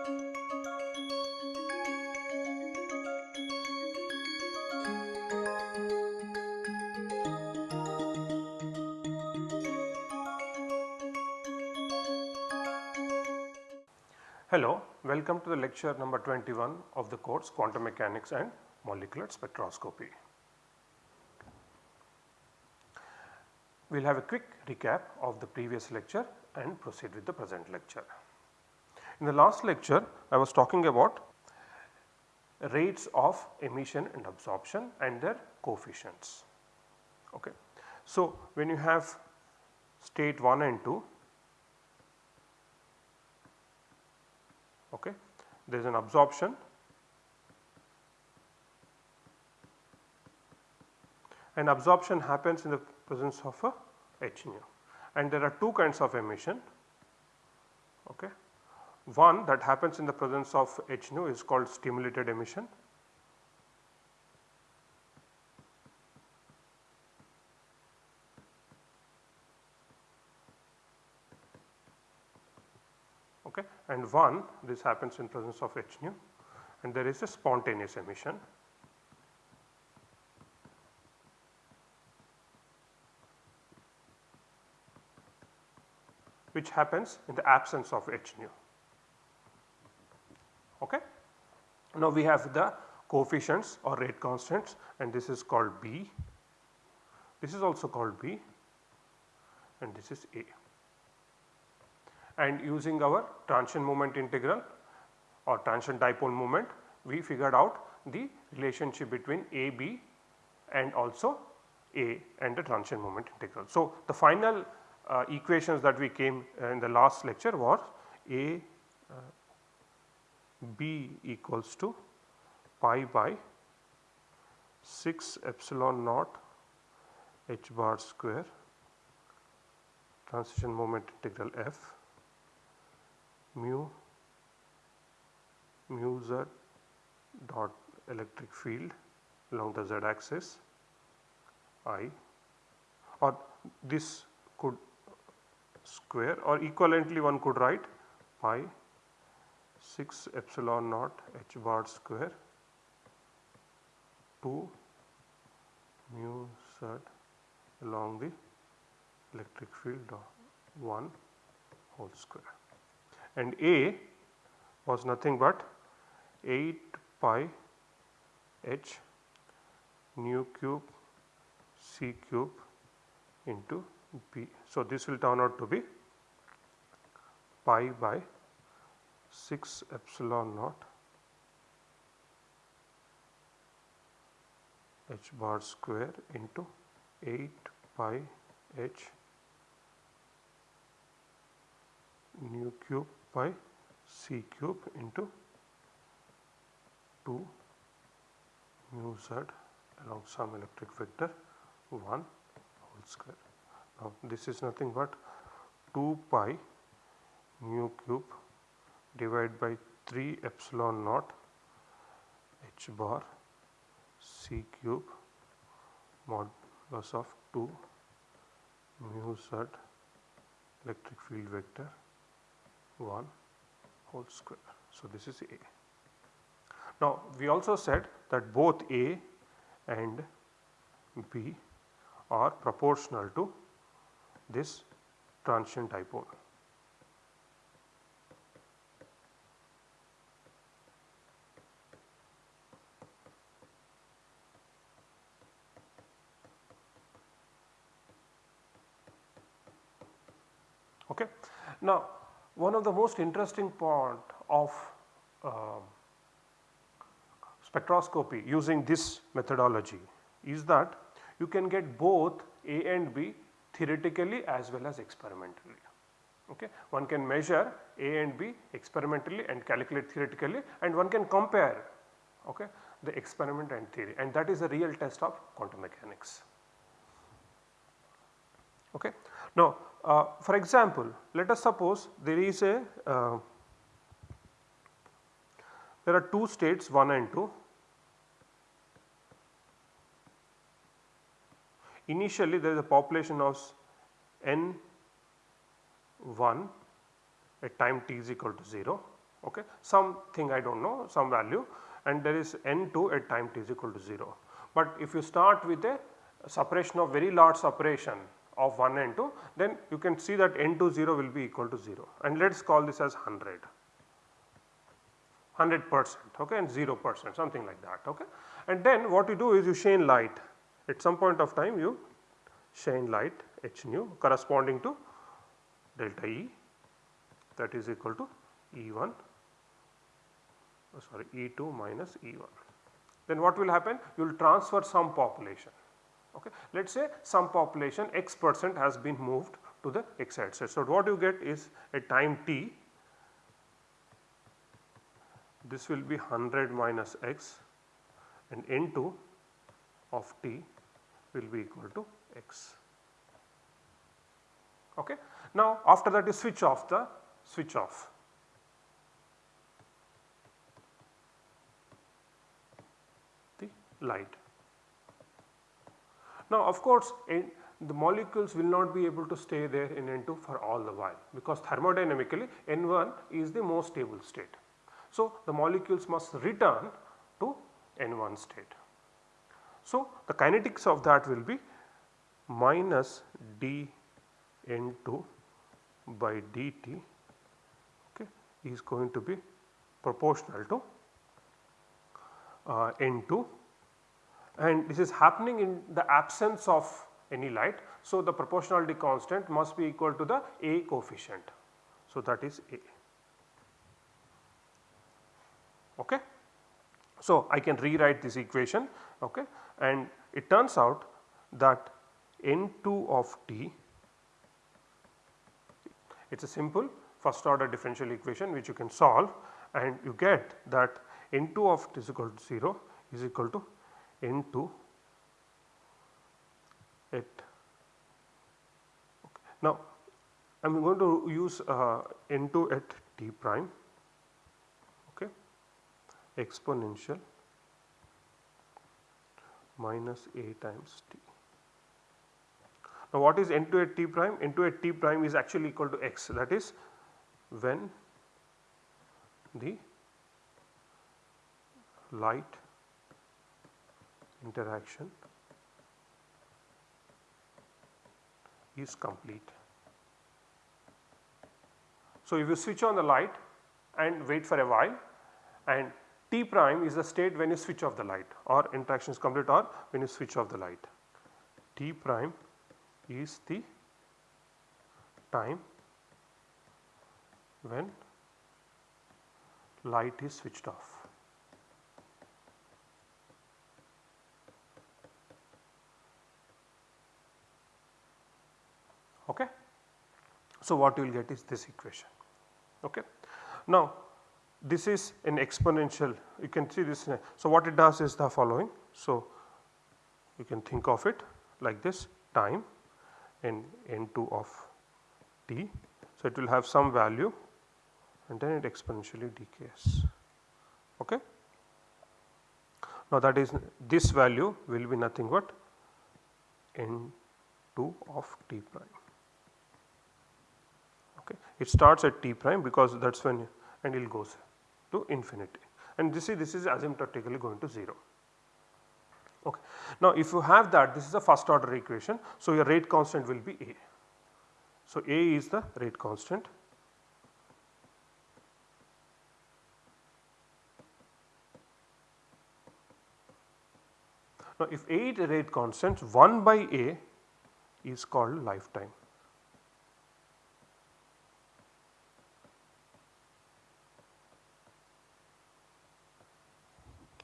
Hello, welcome to the lecture number 21 of the course Quantum Mechanics and Molecular Spectroscopy. We will have a quick recap of the previous lecture and proceed with the present lecture. In the last lecture I was talking about rates of emission and absorption and their coefficients. Okay. So, when you have state 1 and 2 okay. there is an absorption and absorption happens in the presence of a H nu and there are two kinds of emission. Okay. One that happens in the presence of H nu is called stimulated emission okay, and one this happens in presence of H nu and there is a spontaneous emission. which happens in the absence of H nu. Okay. Now we have the coefficients or rate constants and this is called B, this is also called B and this is A and using our transition moment integral or transition dipole moment we figured out the relationship between A, B and also A and the transition moment integral. So, the final uh, equations that we came in the last lecture was A B equals to pi by 6 epsilon naught h bar square transition moment integral f mu mu z dot electric field along the z axis i or this could square or equivalently one could write pi 6 epsilon naught h bar square 2 mu z along the electric field of 1 whole square and A was nothing but 8 pi h nu cube c cube into B. So, this will turn out to be pi by 6 epsilon naught h bar square into 8 pi h nu cube pi c cube into 2 mu z along some electric vector 1 whole square. Now this is nothing but 2 pi mu cube divided by 3 epsilon naught h bar c cube modulus of 2 mu z electric field vector 1 whole square. So, this is A. Now, we also said that both A and B are proportional to this transition dipole. Okay. Now, one of the most interesting part of uh, spectroscopy using this methodology is that you can get both A and B theoretically as well as experimentally. Okay. One can measure A and B experimentally and calculate theoretically and one can compare okay, the experiment and theory and that is a real test of quantum mechanics. Okay. Now, uh, for example, let us suppose there is a uh, there are two states 1 and 2. Initially there is a population of n 1 at time t is equal to 0 okay, something I do not know some value and there is n2 at time t is equal to 0. But if you start with a separation of very large separation of 1 and 2 then you can see that n2 0 will be equal to 0 and let us call this as 100. 100 percent okay, and 0 percent something like that. Okay. And then what you do is you shine light at some point of time you shine light h nu corresponding to delta E that is equal to E1 oh sorry E2 minus E1. Then what will happen? You will transfer some population. Okay. Let us say some population x percent has been moved to the x axis. So, what you get is at time t this will be 100 minus x and n2 of t will be equal to x. Okay. Now after that you switch off the switch off. the light. Now of course the molecules will not be able to stay there in N2 for all the while because thermodynamically N1 is the most stable state. So the molecules must return to N1 state. So the kinetics of that will be minus dN2 by dt okay, is going to be proportional to uh, N2 and this is happening in the absence of any light. So, the proportionality constant must be equal to the A coefficient. So, that is A. Okay. So, I can rewrite this equation okay, and it turns out that N2 of t it is a simple first order differential equation which you can solve and you get that N2 of t is equal to 0 is equal to N2 at okay. now I am going to use uh, N2 at t prime okay exponential minus a times t. Now what is N2 at t prime? N2 at t prime is actually equal to x that is when the light interaction is complete. So, if you switch on the light and wait for a while and T prime is the state when you switch off the light or interaction is complete or when you switch off the light. T prime is the time when light is switched off. Okay. So, what you will get is this equation. Okay. Now, this is an exponential you can see this. So, what it does is the following. So, you can think of it like this time in n2 of t. So, it will have some value and then it exponentially decays. Okay. Now, that is this value will be nothing but n2 of t prime. Okay. It starts at t prime because that is when and it goes to infinity and this is this is asymptotically going to 0. Okay. Now if you have that this is a first order equation so your rate constant will be A. So A is the rate constant Now if A is the rate constant 1 by A is called lifetime.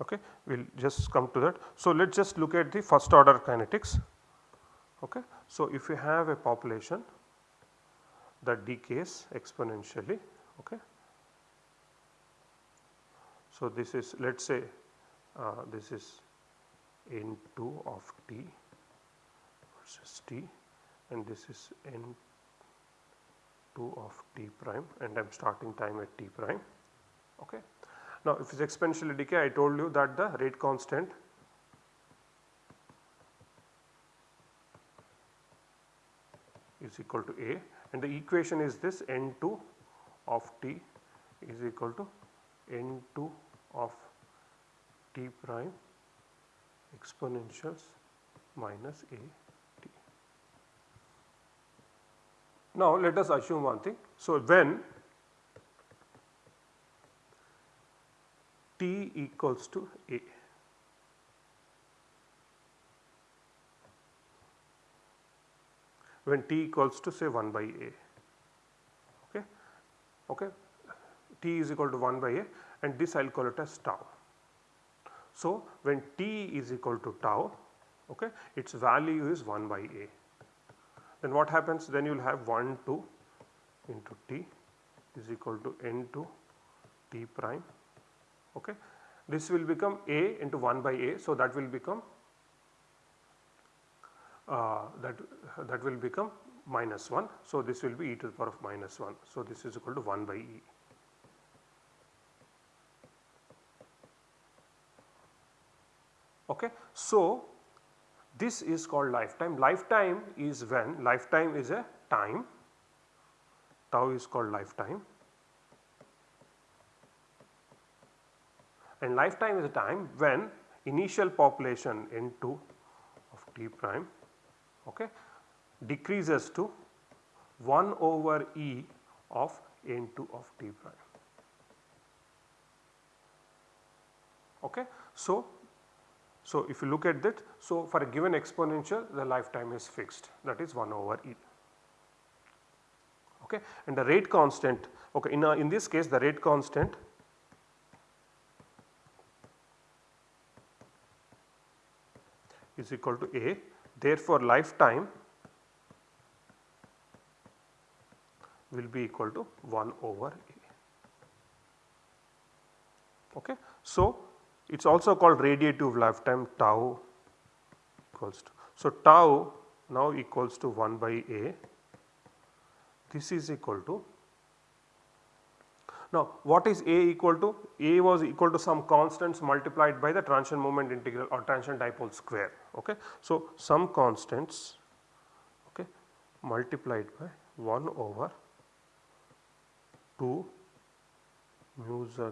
Okay we will just come to that. So, let us just look at the first order kinetics. Okay. So, if you have a population that decays exponentially okay. So, this is let us say uh, this is n2 of t versus t and this is n2 of t prime and I am starting time at t prime okay. Now if it is exponentially decay I told you that the rate constant is equal to A and the equation is this N2 of T is equal to n2 of t prime exponentials minus a t. Now let us assume one thing. So when t equals to a. When t equals to say 1 by a. Okay? Okay? T is equal to 1 by a and this I will call it as tau. So when t is equal to tau okay its value is 1 by a. Then what happens? Then you will have 1 2 into t is equal to n 2 t prime okay. This will become a into 1 by a so that will become uh, that that will become minus 1. So, this will be e to the power of minus 1. So, this is equal to 1 by e. Okay. So, this is called lifetime. Lifetime is when lifetime is a time, tau is called lifetime and lifetime is the time when initial population n2 of t prime okay, decreases to 1 over e of n2 of t prime. Okay. So, so if you look at that, so for a given exponential the lifetime is fixed that is 1 over e. Okay. And the rate constant, okay, in, a, in this case the rate constant is equal to a Therefore, lifetime will be equal to 1 over A. Okay. So, it is also called radiative lifetime tau equals to. So, tau now equals to 1 by A. This is equal to now, what is A equal to? A was equal to some constants multiplied by the transition moment integral or transition dipole square. Okay. So, some constants okay, multiplied by 1 over 2 mu z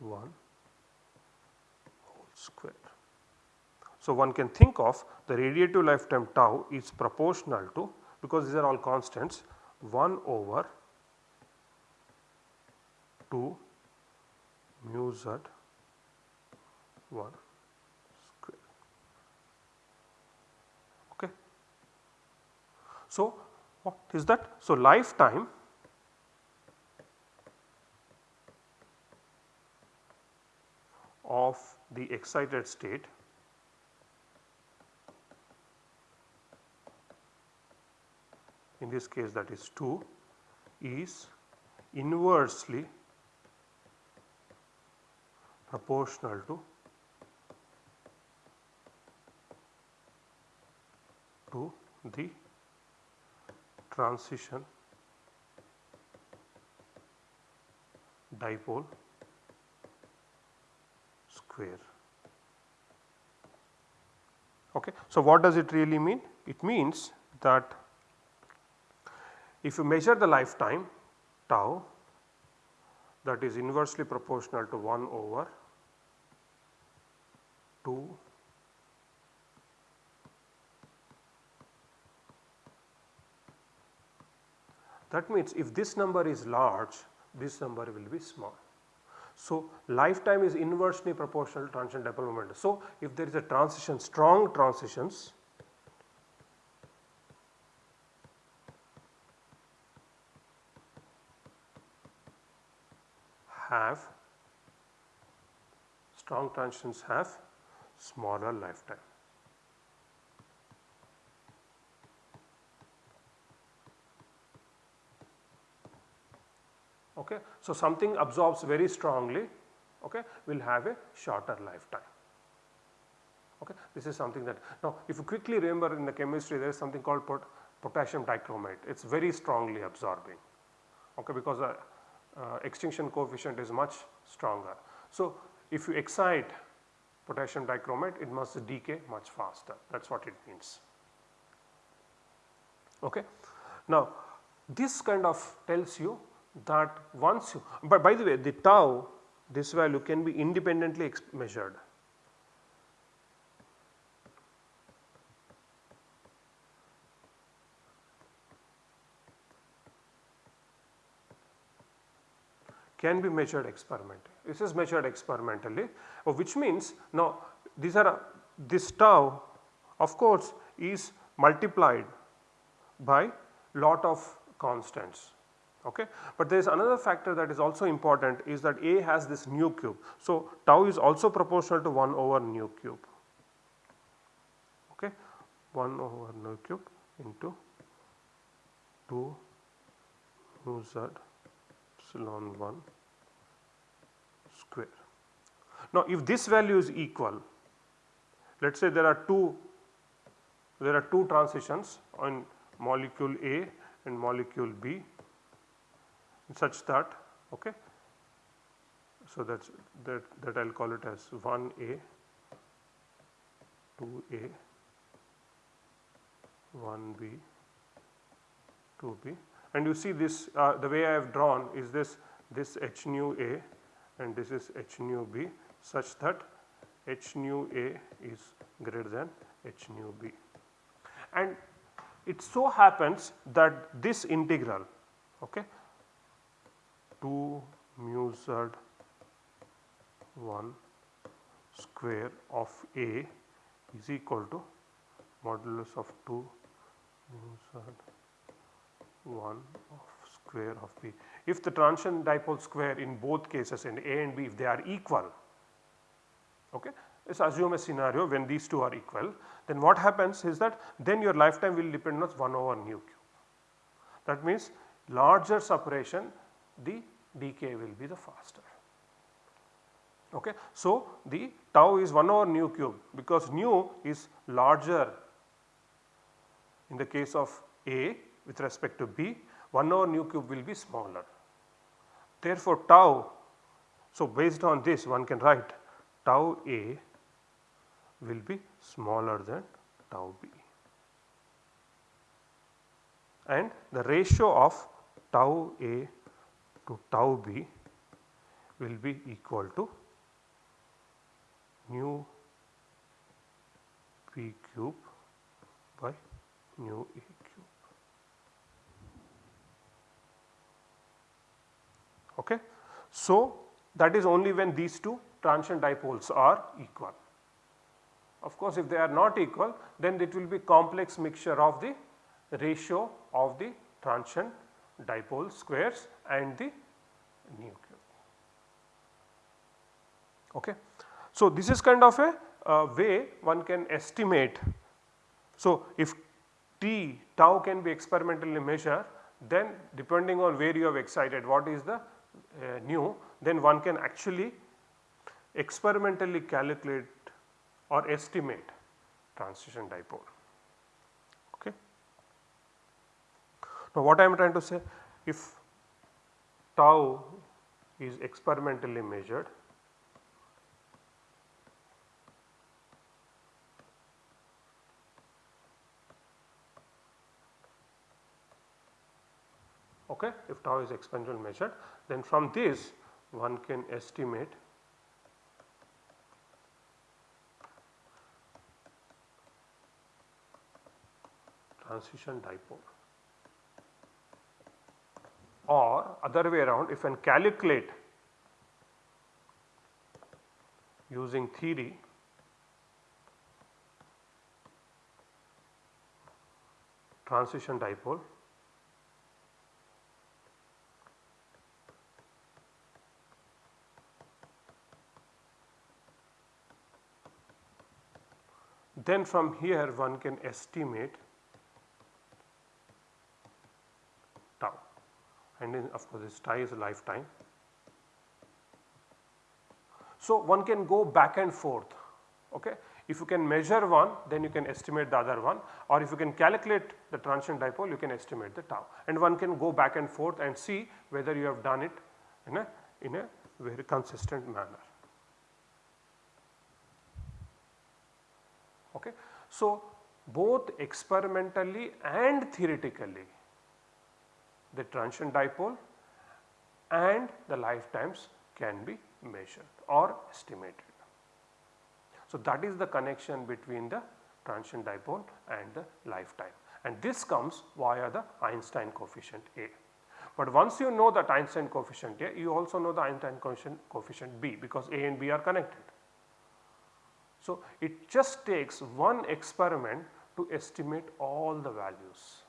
1 whole square. So, one can think of the radiative lifetime tau is proportional to because these are all constants 1 over 2 mu z 1 square. Okay. So, what is that? So, lifetime of the excited state in this case that is 2 is inversely proportional to to the transition dipole square. Okay. So, what does it really mean? It means that if you measure the lifetime tau that is inversely proportional to 1 over 2 that means if this number is large this number will be small. So, lifetime is inversely proportional to transition dipole moment. So, if there is a transition strong transitions have strong transitions have smaller lifetime. Okay. So, something absorbs very strongly okay, will have a shorter lifetime. Okay. This is something that now if you quickly remember in the chemistry there is something called pot potassium dichromate it is very strongly absorbing okay, because the uh, extinction coefficient is much stronger. So, if you excite potassium dichromate it must decay much faster that is what it means. Okay. Now this kind of tells you that once you, but by the way the tau this value can be independently measured. can be measured experimentally. This is measured experimentally uh, which means now these are uh, this tau of course is multiplied by lot of constants okay. But there is another factor that is also important is that A has this nu cube. So, tau is also proportional to 1 over nu cube okay 1 over nu cube into 2 mu z epsilon 1 Now if this value is equal let us say there are two there are two transitions on molecule A and molecule B such that okay so that's that that I'll call it as 1A 2A 1B 2B and you see this uh, the way I have drawn is this this h nu A and this is h nu B such that h nu A is greater than h nu B. And it so happens that this integral okay 2 mu z 1 square of A is equal to modulus of 2 mu z 1 of square of B. If the transition dipole square in both cases in A and B if they are equal, okay, let's assume a scenario when these two are equal then what happens is that then your lifetime will depend on 1 over nu cube. That means larger separation the decay will be the faster. Okay. So, the tau is 1 over nu cube because nu is larger in the case of A with respect to B 1 over nu cube will be smaller. Therefore, tau so based on this one can write tau A will be smaller than tau B and the ratio of tau A to tau B will be equal to nu B cube by nu A cube. Okay. So, that is only when these two transient dipoles are equal. Of course, if they are not equal then it will be complex mixture of the ratio of the transient dipole squares and the nu cube. Okay. So, this is kind of a uh, way one can estimate. So, if T tau can be experimentally measured then depending on where you have excited what is the uh, nu then one can actually experimentally calculate or estimate transition dipole. Okay. Now what I am trying to say if tau is experimentally measured okay if tau is experimentally measured then from this one can estimate transition dipole. Or other way around if one calculate using theory transition dipole then from here one can estimate tau and then of course this tau is lifetime. So one can go back and forth okay. If you can measure one then you can estimate the other one or if you can calculate the transition dipole you can estimate the tau and one can go back and forth and see whether you have done it in a, in a very consistent manner. Okay. So, both experimentally and theoretically the transition dipole and the lifetimes can be measured or estimated. So, that is the connection between the transition dipole and the lifetime and this comes via the Einstein coefficient A. But once you know that Einstein coefficient A, you also know the Einstein coefficient, coefficient B because A and B are connected. So, it just takes one experiment to estimate all the values.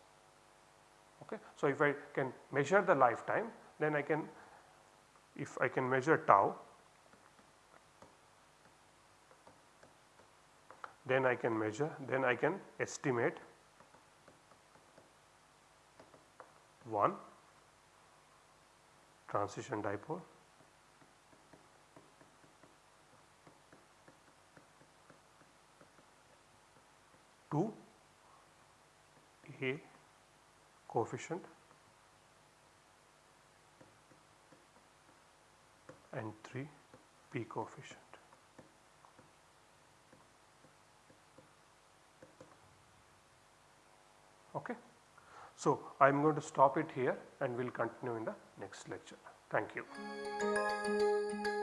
Okay. So, if I can measure the lifetime then I can if I can measure tau then I can measure then I can estimate 1 transition dipole two A coefficient and 3 B coefficient. Okay. So, I am going to stop it here and we will continue in the next lecture. Thank you.